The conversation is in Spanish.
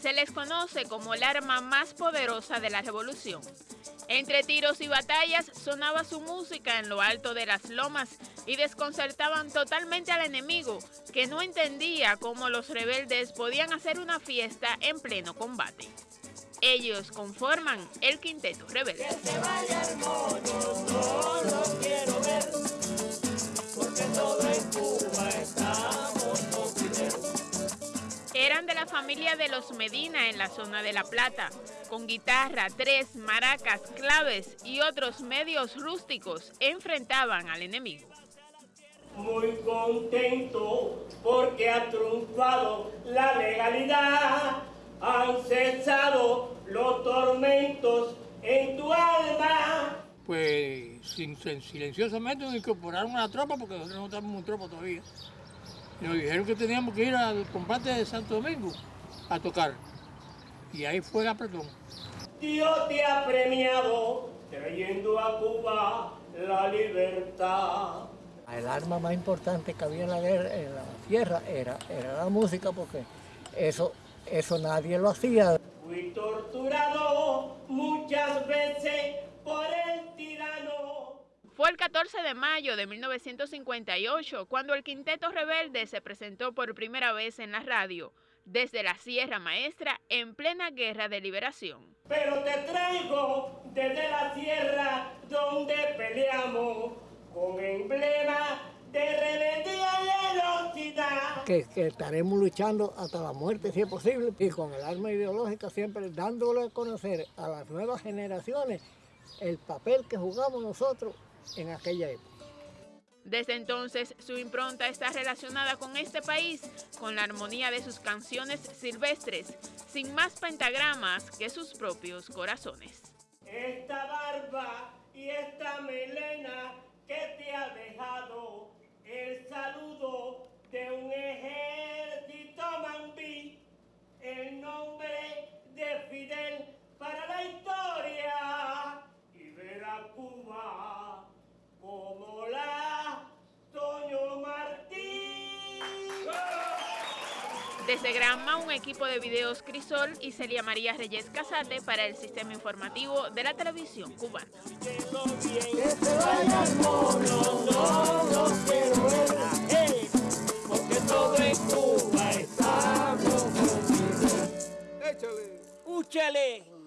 Se les conoce como el arma más poderosa de la revolución. Entre tiros y batallas sonaba su música en lo alto de las lomas y desconcertaban totalmente al enemigo, que no entendía cómo los rebeldes podían hacer una fiesta en pleno combate. Ellos conforman el Quinteto Rebelde. Familia de los Medina en la zona de La Plata, con guitarra, tres, maracas, claves y otros medios rústicos enfrentaban al enemigo. Muy contento porque ha triunfado la legalidad, han cesado los tormentos en tu alma. Pues silenciosamente nos incorporaron a la tropa porque nosotros no estamos en tropa todavía. Nos dijeron que teníamos que ir al combate de Santo Domingo a tocar. Y ahí fue el apretón. Dios te ha premiado trayendo a Cuba la libertad. El arma más importante que había en la guerra, en la tierra, era, era la música, porque eso, eso nadie lo hacía. Fui torturado Fue el 14 de mayo de 1958 cuando el Quinteto Rebelde se presentó por primera vez en la radio, desde la Sierra Maestra en plena guerra de liberación. Pero te traigo desde la sierra donde peleamos con emblema de rebeldía y velocidad. Que, que estaremos luchando hasta la muerte si es posible y con el arma ideológica siempre dándole a conocer a las nuevas generaciones el papel que jugamos nosotros en aquella época. Desde entonces, su impronta está relacionada con este país, con la armonía de sus canciones silvestres, sin más pentagramas que sus propios corazones. Esta barba y esta melena que Desde Granma, un equipo de videos Crisol y Celia María Reyes Casate para el sistema informativo de la televisión cubana. Úchale.